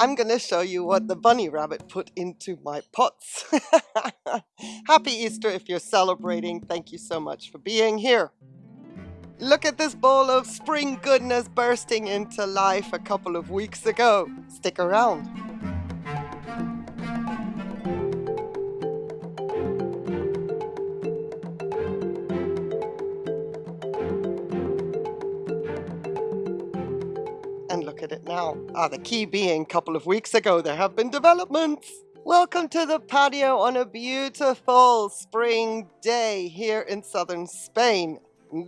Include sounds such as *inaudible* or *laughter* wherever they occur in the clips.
I'm going to show you what the bunny rabbit put into my pots. *laughs* Happy Easter if you're celebrating. Thank you so much for being here. Look at this bowl of spring goodness bursting into life a couple of weeks ago. Stick around. Ah, the key being a couple of weeks ago there have been developments. Welcome to the patio on a beautiful spring day here in southern Spain.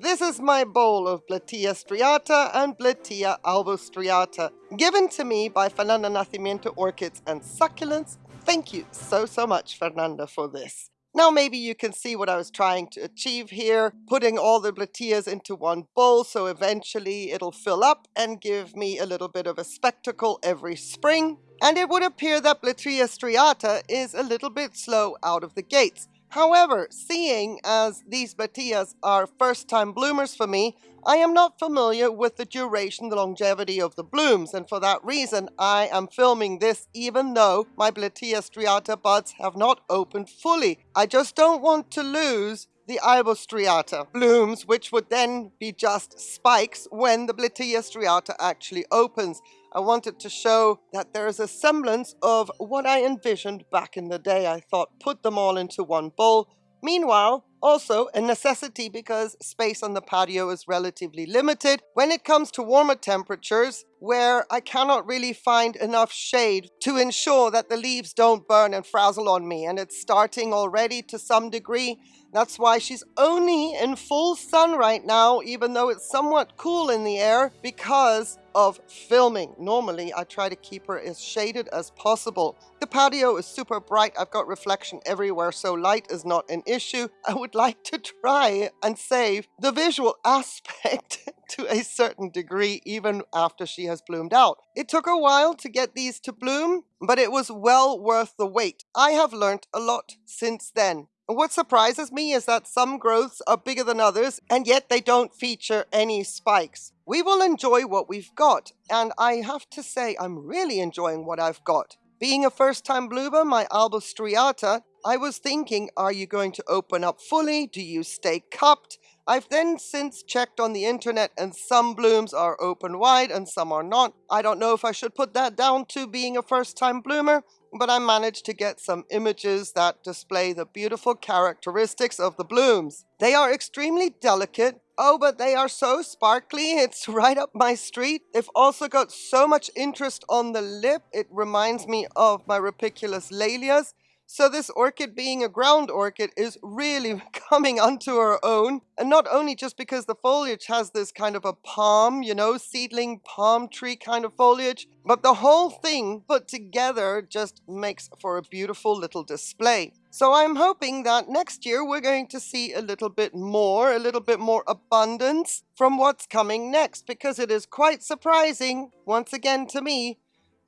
This is my bowl of Blatia striata and Blatia albostriata, given to me by Fernanda Nascimento Orchids and Succulents. Thank you so, so much, Fernanda, for this. Now maybe you can see what I was trying to achieve here, putting all the Blatias into one bowl so eventually it'll fill up and give me a little bit of a spectacle every spring. And it would appear that Blatia striata is a little bit slow out of the gates. However, seeing as these Blatias are first-time bloomers for me, I am not familiar with the duration, the longevity of the blooms, and for that reason, I am filming this even though my Blatia striata buds have not opened fully. I just don't want to lose the albostriata blooms, which would then be just spikes when the Blatia striata actually opens. I wanted to show that there is a semblance of what I envisioned back in the day. I thought put them all into one bowl. Meanwhile, also a necessity because space on the patio is relatively limited when it comes to warmer temperatures where I cannot really find enough shade to ensure that the leaves don't burn and frazzle on me and it's starting already to some degree that's why she's only in full sun right now, even though it's somewhat cool in the air because of filming. Normally, I try to keep her as shaded as possible. The patio is super bright. I've got reflection everywhere, so light is not an issue. *laughs* I would like to try and save the visual *laughs* aspect to a certain degree, even after she has bloomed out. It took a while to get these to bloom, but it was well worth the wait. I have learnt a lot since then. And What surprises me is that some growths are bigger than others, and yet they don't feature any spikes. We will enjoy what we've got, and I have to say I'm really enjoying what I've got. Being a first-time bloomer, my albostriata, I was thinking, are you going to open up fully? Do you stay cupped? I've then since checked on the internet and some blooms are open wide and some are not. I don't know if I should put that down to being a first-time bloomer, but I managed to get some images that display the beautiful characteristics of the blooms. They are extremely delicate. Oh, but they are so sparkly. *laughs* It's right up my street. They've also got so much interest on the lip. It reminds me of my rupicolous Laelias. So this orchid being a ground orchid is really *laughs* coming onto her own. And not only just because the foliage has this kind of a palm, you know, seedling palm tree kind of foliage, but the whole thing put together just makes for a beautiful little display. So I'm hoping that next year we're going to see a little bit more, a little bit more abundance from what's coming next, because it is quite surprising, once again to me,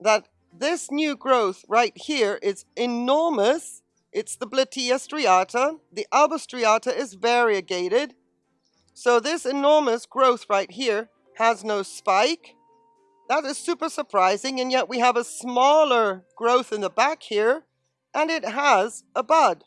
that this new growth right here is enormous. It's the Blatia striata. The Alba striata is variegated. So this enormous growth right here has no spike. That is super surprising, and yet we have a smaller growth in the back here, and it has a bud.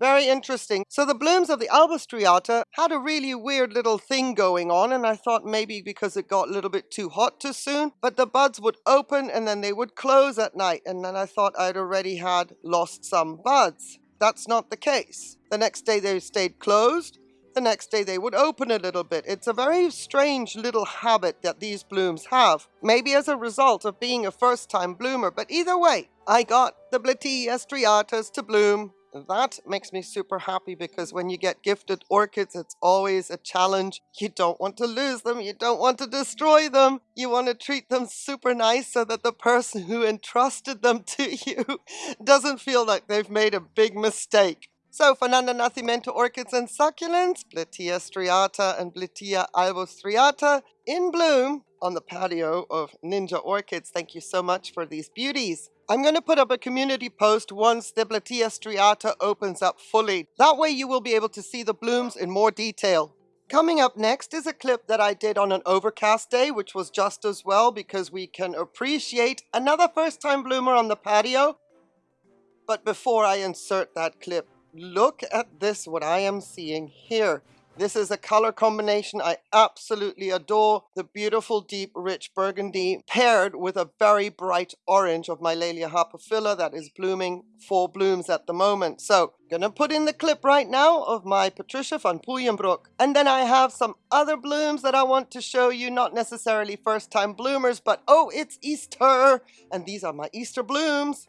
Very interesting. So the blooms of the albostriata had a really weird little thing going on and I thought maybe because it got a little bit too hot too soon, but the buds would open and then they would close at night and then I thought I'd already had lost some buds. That's not the case. The next day they stayed closed. The next day they would open a little bit. It's a very strange little habit that these blooms have. Maybe as a result of being a first time bloomer, but either way, I got the Blatia striatas to bloom that makes me super happy because when you get gifted orchids, it's always a challenge. You don't want to lose them. You don't want to destroy them. You want to treat them super nice so that the person who entrusted them *laughs* to you *laughs* doesn't feel like they've made a big mistake. So Fernanda Nascimento Orchids and Succulents, Blatia striata and Blatia albostriata in bloom on the patio of Ninja Orchids. Thank you so much for these beauties. I'm going to put up a community post once the Blatia striata opens up fully. That way you will be able to see the blooms in more detail. Coming up next is a clip that I did on an overcast day, which was just as well because we can appreciate another first time bloomer on the patio. But before I insert that clip, look at this, what I am seeing here. This is a color combination I absolutely adore. The beautiful, deep, rich burgundy paired with a very bright orange of my Laelia harpophylla that is blooming full blooms at the moment. So, gonna put in the clip right now of my Patricia van Puyenbroek. And then I have some other blooms that I want to show you, not necessarily first time bloomers, but oh, it's Easter! And these are my Easter blooms.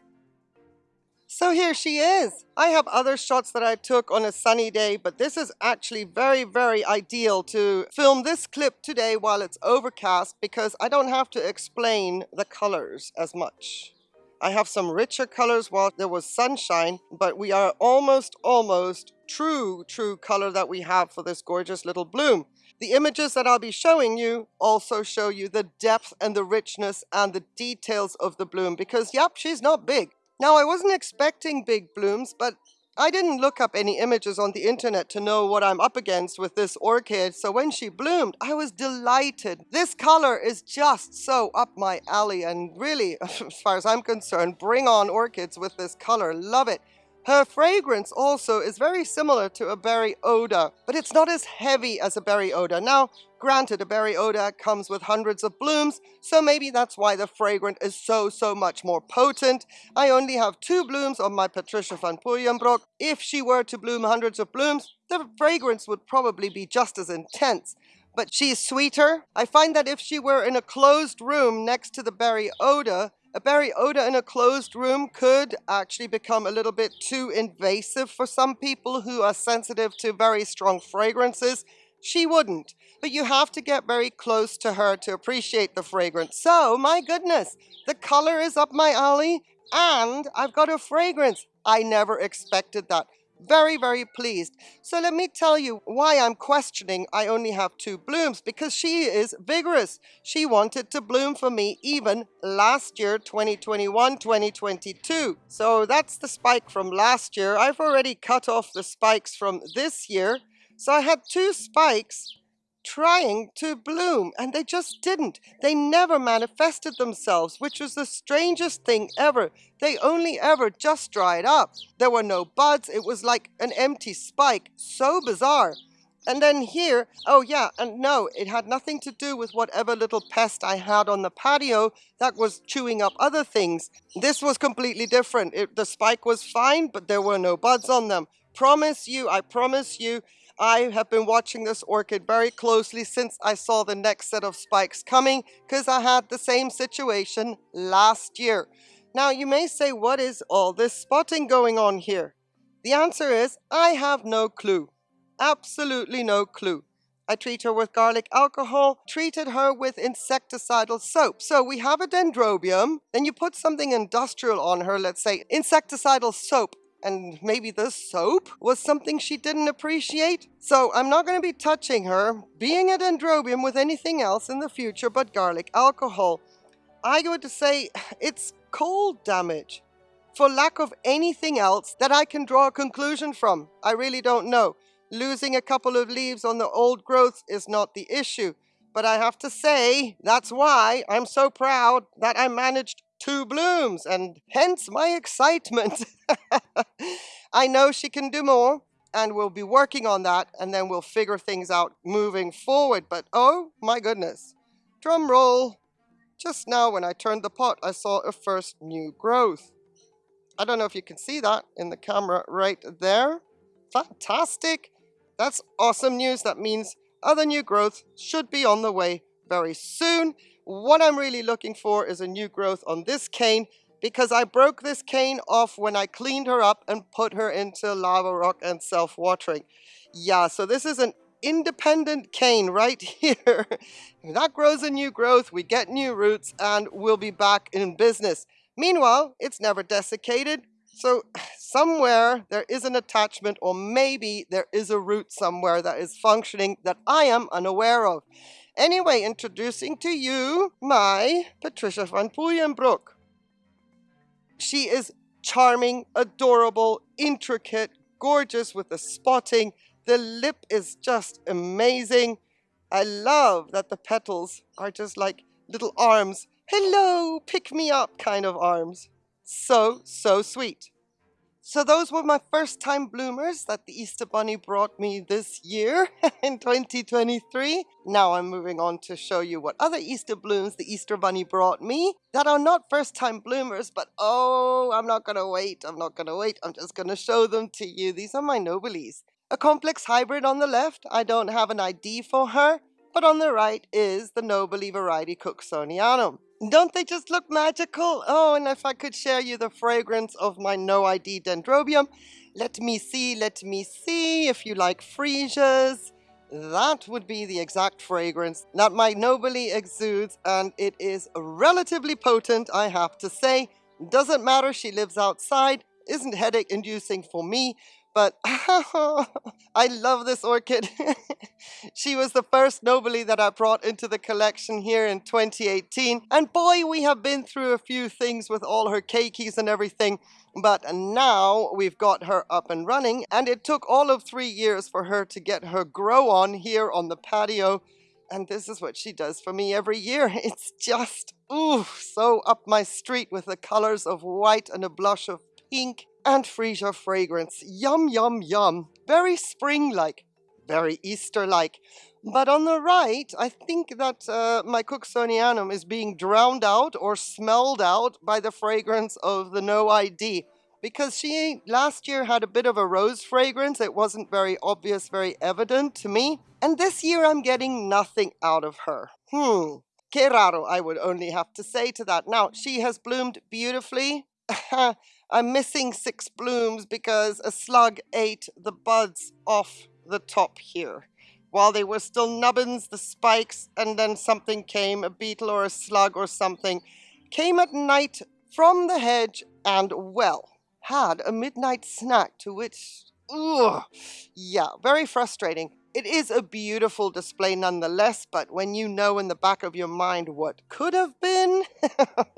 So here she is. I have other shots that I took on a sunny day, but this is actually very, very ideal to film this clip today while it's overcast because I don't have to explain the colors as much. I have some richer colors while there was sunshine, but we are almost, almost true, true color that we have for this gorgeous little bloom. The images that I'll be showing you also show you the depth and the richness and the details of the bloom because, yep, she's not big. Now, I wasn't expecting big blooms, but I didn't look up any images on the internet to know what I'm up against with this orchid, so when she bloomed, I was delighted. This color is just so up my alley, and really, *laughs* as far as I'm concerned, bring on orchids with this color. Love it. Her fragrance also is very similar to a Berry Oda, but it's not as heavy as a Berry Oda. Now, granted, a Berry Oda comes with hundreds of blooms, so maybe that's why the fragrance is so, so much more potent. I only have two blooms on my Patricia van Puyenbroek. If she were to bloom hundreds of blooms, the fragrance would probably be just as intense but she's sweeter. I find that if she were in a closed room next to the Berry Oda, a Berry Oda in a closed room could actually become a little bit too invasive for some people who are sensitive to very strong fragrances. She wouldn't, but you have to get very close to her to appreciate the fragrance. So, my goodness, the color is up my alley and I've got a fragrance. I never expected that. Very, very pleased. So let me tell you why I'm questioning I only have two blooms, because she is vigorous. She wanted to bloom for me even last year, 2021, 2022. So that's the spike from last year. I've already cut off the spikes from this year. So I had two spikes trying to bloom and they just didn't. They never manifested themselves, which was the strangest thing ever. They only ever just dried up. There were no buds. It was like an empty spike. So bizarre. And then here, oh yeah, and no, it had nothing to do with whatever little pest I had on the patio that was chewing up other things. This was completely different. It, the spike was fine, but there were no buds on them. Promise you, I promise you, I have been watching this orchid very closely since I saw the next set of spikes coming because I had the same situation last year. Now you may say, what is all this spotting going on here? The answer is, I have no clue. Absolutely no clue. I treat her with garlic alcohol, treated her with insecticidal soap. So we have a dendrobium, then you put something industrial on her, let's say insecticidal soap, and maybe the soap was something she didn't appreciate. So I'm not going to be touching her, being a Dendrobium with anything else in the future but garlic alcohol. I would say *sighs* it's cold damage. For lack of anything else that I can draw a conclusion from, I really don't know. Losing a couple of leaves on the old growth is not the issue. But I have to say, that's why I'm so proud that I managed two blooms, and hence my excitement. *laughs* I know she can do more, and we'll be working on that, and then we'll figure things out moving forward. But oh my goodness, drum roll. Just now when I turned the pot, I saw a first new growth. I don't know if you can see that in the camera right there. Fantastic. That's awesome news. That means other new growth should be on the way very soon. What I'm really looking for is a new growth on this cane because I broke this cane off when I cleaned her up and put her into lava rock and self-watering. Yeah, so this is an independent cane right *laughs* here. that grows a new growth, we get new roots, and we'll be back in business. Meanwhile, it's never desiccated, so *sighs* somewhere there is an attachment or maybe there is a root somewhere that is functioning that I am unaware of. Anyway, introducing to you my Patricia van Puyenbroek. She is charming, adorable, intricate, gorgeous with the spotting, The lip is just amazing. I love that the petals are just like little arms. Hello, pick me up kind of arms. So, so sweet. So those were my first time bloomers that the Easter Bunny brought me this year *laughs* in 2023. Now I'm moving on to show you what other Easter blooms the Easter Bunny brought me that are not first time bloomers, but oh, I'm not gonna wait, I'm not gonna wait, I'm just gonna show them to you. These are my Nobiles. A complex hybrid on the left, I don't have an ID for her, but on the right is the Nobile variety Cooksonianum. Don't they just look magical? Oh, and if I could share you the fragrance of my no ID dendrobium. Let me see, let me see if you like freesias. That would be the exact fragrance that my nobile exudes, and it is relatively potent, I have to say. Doesn't matter, she lives outside, isn't headache inducing for me, but *laughs* I love this orchid. *laughs* she was the first Nobile that I brought into the collection here in 2018. And boy, we have been through a few things with all her keikis and everything. But now we've got her up and running. And it took all of three years for her to get her grow on here on the patio. And this is what she does for me every year. *laughs* It's just, ooh, so up my street with the colors of white and a blush of pink and freesia fragrance. Yum, yum, yum. Very spring-like, very Easter-like. But on the right, I think that uh, my Cooksonianum is being drowned out or smelled out by the fragrance of the No ID. Because she last year had a bit of a rose fragrance. It wasn't very obvious, very evident to me. And this year I'm getting nothing out of her. Hmm. Que raro, I would only have to say to that. Now, she has bloomed beautifully. *laughs* I'm missing six blooms because a slug ate the buds off the top here. While they were still nubbins, the spikes, and then something came, a beetle or a slug or something, came at night from the hedge and, well, had a midnight snack to which, ugh, yeah, very frustrating. It is a beautiful display nonetheless, but when you know in the back of your mind what could have been,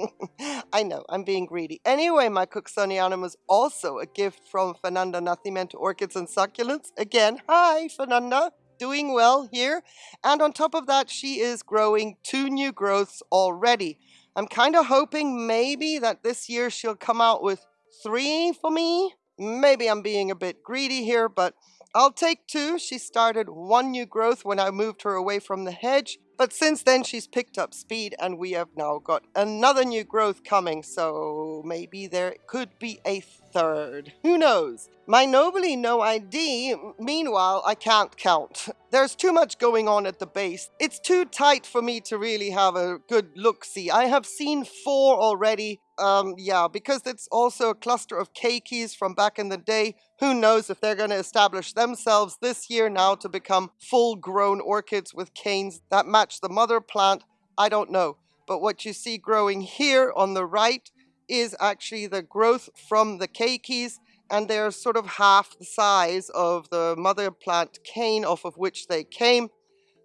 *laughs* I know, I'm being greedy. Anyway, my Cooksonianum was also a gift from Fernanda Nascimento Orchids and Succulents. Again, hi, Fernanda. Doing well here. And on top of that, she is growing two new growths already. I'm kind of hoping maybe that this year she'll come out with three for me. Maybe I'm being a bit greedy here, but I'll take two. She started one new growth when I moved her away from the hedge, but since then she's picked up speed and we have now got another new growth coming, so maybe there could be a third. Who knows? My nobile No ID, meanwhile, I can't count. *laughs* There's too much going on at the base. It's too tight for me to really have a good look-see. I have seen four already. Um, yeah, because it's also a cluster of keikis from back in the day. Who knows if they're going to establish themselves this year now to become full-grown orchids with canes that match the mother plant? I don't know. But what you see growing here on the right is actually the growth from the keikis and they're sort of half the size of the mother plant cane off of which they came.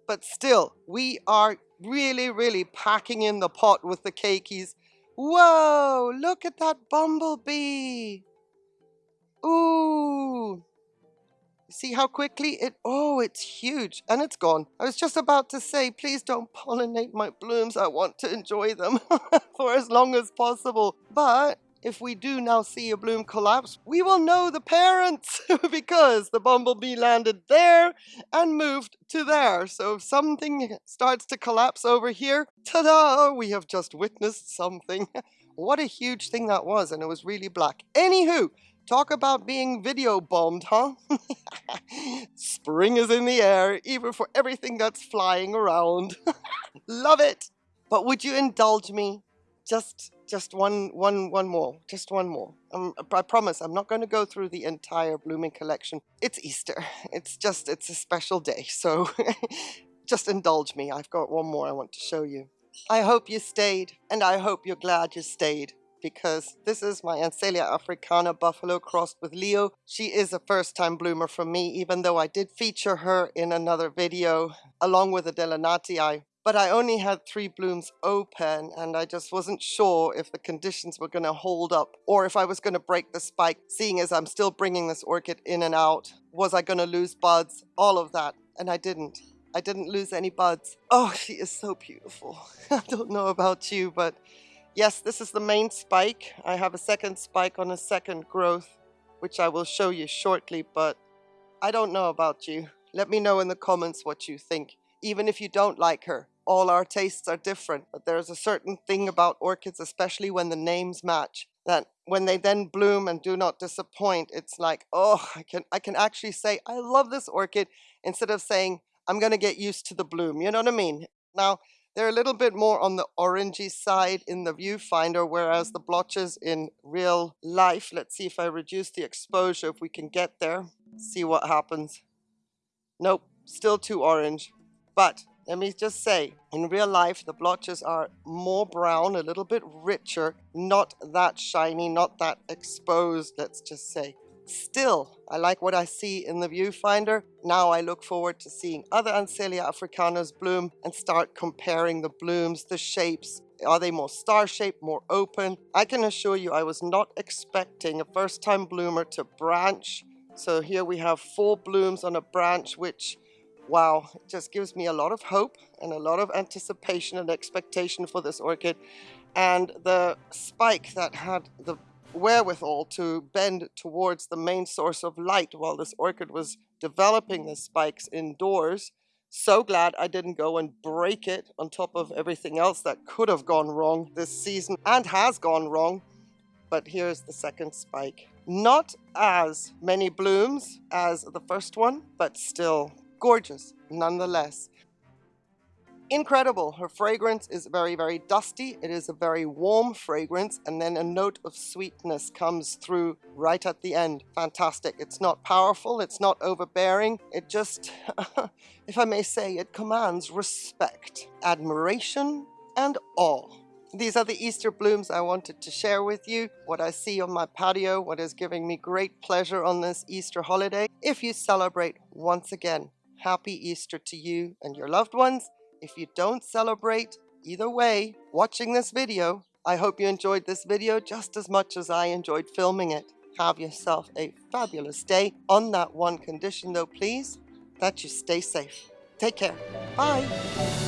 But still, we are really, really packing in the pot with the keikis. Whoa, look at that bumblebee. Ooh, See how quickly it, oh, it's huge and it's gone. I was just about to say, please don't pollinate my blooms. I want to enjoy them *laughs* for as long as possible. But if we do now see a bloom collapse, we will know the parents *laughs* because the bumblebee landed there and moved to there. So if something starts to collapse over here, ta-da, we have just witnessed something. *laughs* what a huge thing that was and it was really black. Anywho, Talk about being video bombed, huh? *laughs* Spring is in the air, even for everything that's flying around. Love it! But would you indulge me? Just, just one, one, one more. Just one more. Um, I promise I'm not going to go through the entire blooming collection. It's Easter. *laughs* It's just, it's a special day. So *laughs* just indulge me. I've got one more I want to show you. I hope you stayed, and I hope you're glad you stayed because this is my Ansellia africana buffalo crossed with Leo. She is a first time bloomer for me, even though I did feature her in another video along with Adelanati. I but I only had three blooms open and I just wasn't sure if the conditions were going to hold up or if I was going to break the spike, seeing as I'm still bringing this orchid in and out. Was I going to lose buds? All of that. And I didn't. I didn't lose any buds. Oh, she is so beautiful. *laughs* I don't know about you, but yes, this is the main spike. I have a second spike on a second growth, which I will show you shortly, but I don't know about you. Let me know in the comments what you think even if you don't like her. All our tastes are different, but there's a certain thing about orchids, especially when the names match, that when they then bloom and do not disappoint, it's like, oh, I can, I can actually say, I love this orchid, instead of saying, I'm going to get used to the bloom. You know what I mean? Now, they're a little bit more on the orangey side in the viewfinder, whereas the blotches in real life, let's see if I reduce the exposure, if we can get there, see what happens. Nope, still too orange. But let me just say, in real life, the blotches are more brown, a little bit richer, not that shiny, not that exposed, let's just say. Still, I like what I see in the viewfinder. Now I look forward to seeing other Ansellia africanas bloom and start comparing the blooms, the shapes. Are they more star-shaped, more open? I can assure you I was not expecting a first-time bloomer to branch. So here we have four blooms on a branch, which wow, it just gives me a lot of hope and a lot of anticipation and expectation for this orchid. And the spike that had the wherewithal to bend towards the main source of light while this orchid was developing the spikes indoors. So glad I didn't go and break it on top of everything else that could have gone wrong this season and has gone wrong. But here's the second spike. Not as many blooms as the first one, but still gorgeous nonetheless. Incredible. Her fragrance is very, very dusty. It is a very warm fragrance and then a note of sweetness comes through right at the end. Fantastic. It's not powerful. It's not overbearing. It just, *laughs* if I may say, it commands respect, admiration, and awe. These are the Easter blooms I wanted to share with you, what I see on my patio, what is giving me great pleasure on this Easter holiday. If you celebrate once again, happy Easter to you and your loved ones. If you don't celebrate, either way, watching this video, I hope you enjoyed this video just as much as I enjoyed filming it. Have yourself a fabulous day. On that one condition though, please, that you stay safe. Take care. Bye.